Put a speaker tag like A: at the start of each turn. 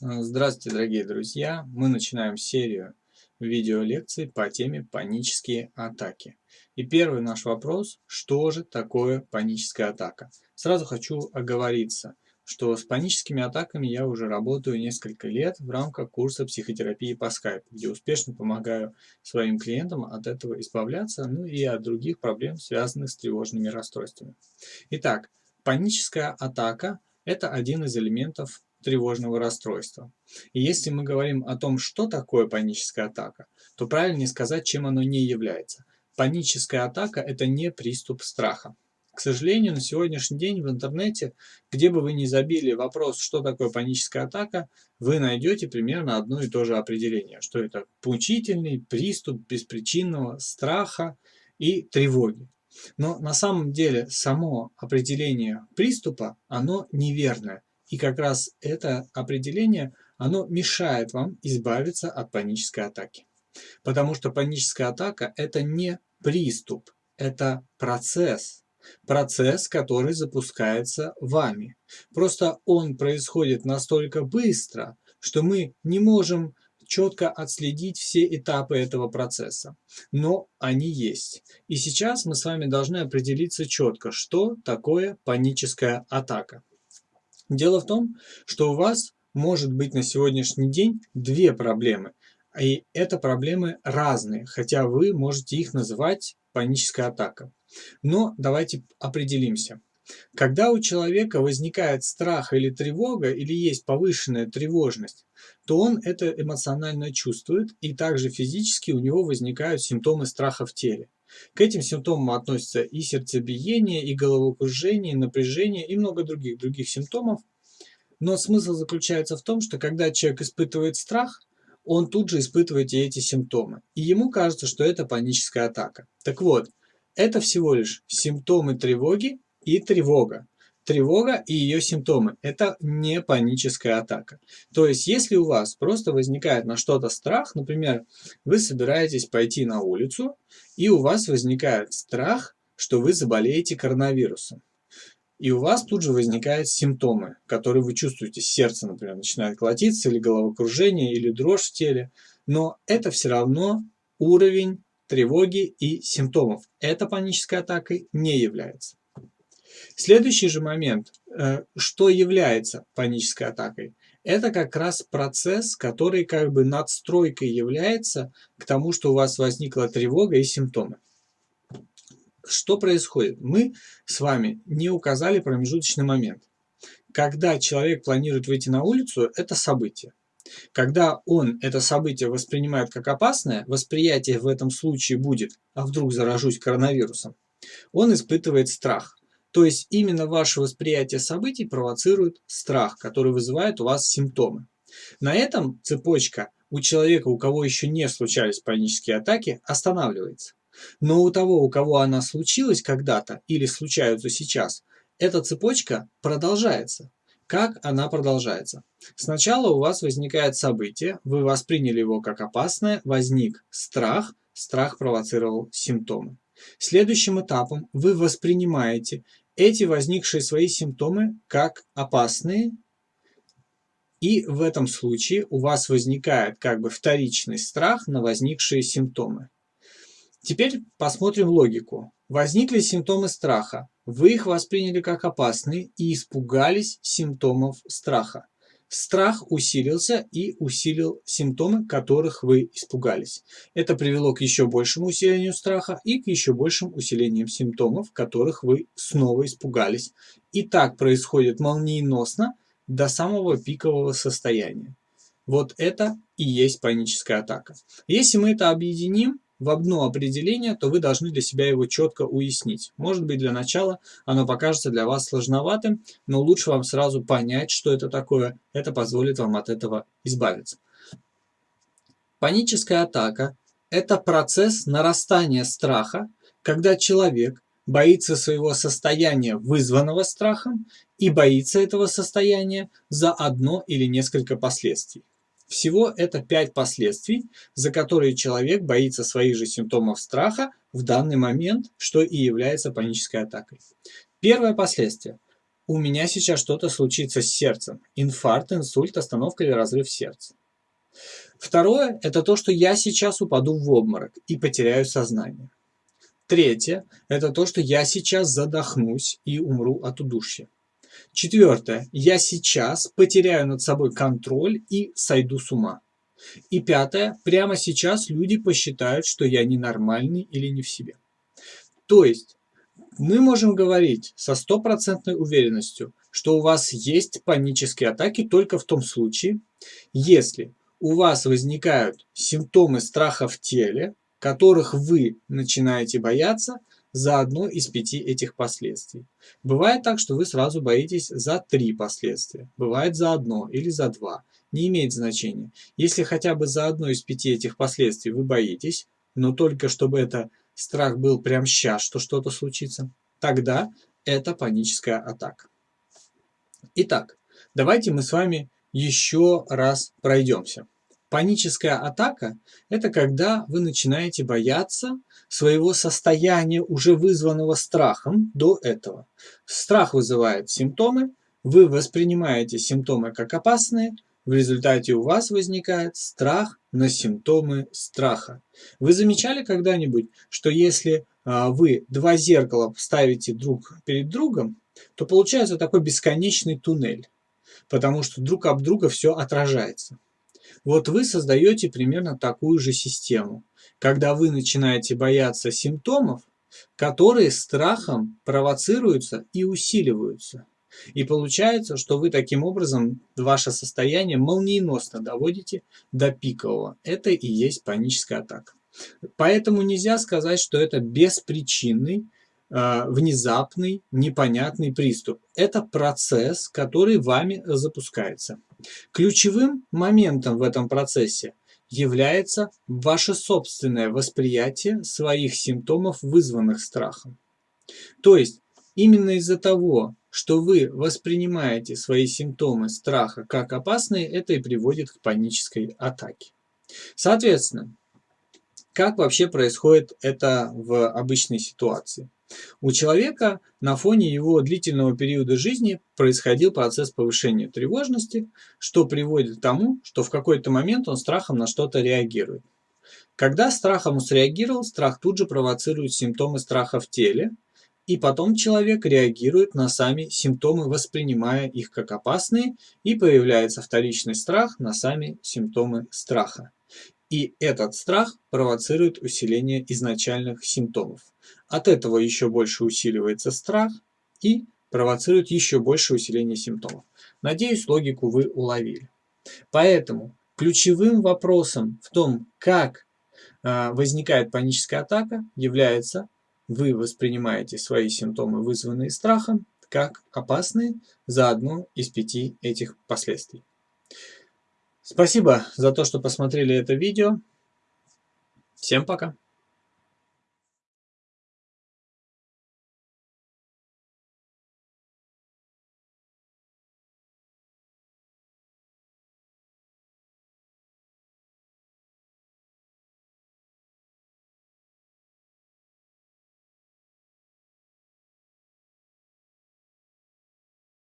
A: Э, здравствуйте, дорогие друзья! Мы начинаем серию видеолекций по теме панические атаки. И первый наш вопрос, что же такое паническая атака? Сразу хочу оговориться, что с паническими атаками я уже работаю несколько лет в рамках курса психотерапии по скайпу, где успешно помогаю своим клиентам от этого избавляться, ну и от других проблем, связанных с тревожными расстройствами. Итак, паническая атака – это один из элементов тревожного расстройства. И если мы говорим о том, что такое паническая атака, то правильнее сказать, чем оно не является. Паническая атака – это не приступ страха. К сожалению, на сегодняшний день в интернете, где бы вы ни забили вопрос, что такое паническая атака, вы найдете примерно одно и то же определение, что это мучительный приступ беспричинного страха и тревоги. Но на самом деле само определение приступа, оно неверное. И как раз это определение, оно мешает вам избавиться от панической атаки. Потому что паническая атака – это не приступ, это процесс. Процесс, который запускается вами. Просто он происходит настолько быстро, что мы не можем четко отследить все этапы этого процесса. Но они есть. И сейчас мы с вами должны определиться четко, что такое паническая атака. Дело в том, что у вас может быть на сегодняшний день две проблемы. И это проблемы разные, хотя вы можете их называть паническая атака. Но давайте определимся. Когда у человека возникает страх или тревога, или есть повышенная тревожность, то он это эмоционально чувствует, и также физически у него возникают симптомы страха в теле. К этим симптомам относятся и сердцебиение, и головокружение, и напряжение, и много других, других симптомов. Но смысл заключается в том, что когда человек испытывает страх, он тут же испытывает и эти симптомы. И ему кажется, что это паническая атака. Так вот, это всего лишь симптомы тревоги и тревога. Тревога и ее симптомы – это не паническая атака. То есть, если у вас просто возникает на что-то страх, например, вы собираетесь пойти на улицу, и у вас возникает страх, что вы заболеете коронавирусом. И у вас тут же возникают симптомы, которые вы чувствуете. Сердце, например, начинает колотиться, или головокружение, или дрожь в теле. Но это все равно уровень тревоги и симптомов. Это панической атакой не является. Следующий же момент, э, что является панической атакой, это как раз процесс, который как бы надстройкой является к тому, что у вас возникла тревога и симптомы. Что происходит? Мы с вами не указали промежуточный момент. Когда человек планирует выйти на улицу, это событие. Когда он это событие воспринимает как опасное, восприятие в этом случае будет «а вдруг заражусь коронавирусом?», он испытывает страх. То есть именно ваше восприятие событий провоцирует страх, который вызывает у вас симптомы. На этом цепочка у человека, у кого еще не случались панические атаки, останавливается. Но у того, у кого она случилась когда-то или случаются сейчас, эта цепочка продолжается. Как она продолжается? Сначала у вас возникает событие, вы восприняли его как опасное, возник страх, страх провоцировал симптомы. Следующим этапом вы воспринимаете эти возникшие свои симптомы как опасные, и в этом случае у вас возникает как бы вторичный страх на возникшие симптомы. Теперь посмотрим логику. Возникли симптомы страха. Вы их восприняли как опасные и испугались симптомов страха. Страх усилился и усилил симптомы, которых вы испугались. Это привело к еще большему усилению страха и к еще большим усилениям симптомов, которых вы снова испугались. И так происходит молниеносно до самого пикового состояния. Вот это и есть паническая атака. Если мы это объединим, в одно определение, то вы должны для себя его четко уяснить. Может быть, для начала оно покажется для вас сложноватым, но лучше вам сразу понять, что это такое. Это позволит вам от этого избавиться. Паническая атака – это процесс нарастания страха, когда человек боится своего состояния, вызванного страхом, и боится этого состояния за одно или несколько последствий. Всего это 5 последствий, за которые человек боится своих же симптомов страха в данный момент, что и является панической атакой. Первое последствие. у меня сейчас что-то случится с сердцем. Инфаркт, инсульт, остановка или разрыв сердца. Второе – это то, что я сейчас упаду в обморок и потеряю сознание. Третье – это то, что я сейчас задохнусь и умру от удушья. Четвертое – я сейчас потеряю над собой контроль и сойду с ума. И пятое – прямо сейчас люди посчитают, что я ненормальный или не в себе. То есть мы можем говорить со стопроцентной уверенностью, что у вас есть панические атаки только в том случае, если у вас возникают симптомы страха в теле, которых вы начинаете бояться за одно из пяти этих последствий. Бывает так, что вы сразу боитесь за три последствия. Бывает за одно или за два. Не имеет значения. Если хотя бы за одно из пяти этих последствий вы боитесь, но только чтобы это страх был прям сейчас, что что-то случится, тогда это паническая атака. Итак, давайте мы с вами еще раз пройдемся. Паническая атака – это когда вы начинаете бояться своего состояния, уже вызванного страхом до этого. Страх вызывает симптомы, вы воспринимаете симптомы как опасные, в результате у вас возникает страх на симптомы страха. Вы замечали когда-нибудь, что если а, вы два зеркала ставите друг перед другом, то получается такой бесконечный туннель, потому что друг об друга все отражается. Вот вы создаете примерно такую же систему, когда вы начинаете бояться симптомов, которые страхом провоцируются и усиливаются. И получается, что вы таким образом ваше состояние молниеносно доводите до пикового. Это и есть паническая атака. Поэтому нельзя сказать, что это беспричинный, внезапный, непонятный приступ. Это процесс, который вами запускается. Ключевым моментом в этом процессе является ваше собственное восприятие своих симптомов, вызванных страхом. То есть, именно из-за того, что вы воспринимаете свои симптомы страха как опасные, это и приводит к панической атаке. Соответственно, как вообще происходит это в обычной ситуации? У человека на фоне его длительного периода жизни происходил процесс повышения тревожности, что приводит к тому, что в какой-то момент он страхом на что-то реагирует. Когда страхом среагировал, страх тут же провоцирует симптомы страха в теле, и потом человек реагирует на сами симптомы, воспринимая их как опасные, и появляется вторичный страх на сами симптомы страха. И этот страх провоцирует усиление изначальных симптомов. От этого еще больше усиливается страх и провоцирует еще больше усиление симптомов. Надеюсь, логику вы уловили. Поэтому ключевым вопросом в том, как а, возникает паническая атака, является вы воспринимаете свои симптомы, вызванные страхом, как опасные за одно из пяти этих последствий. Спасибо за то, что посмотрели это видео. Всем пока!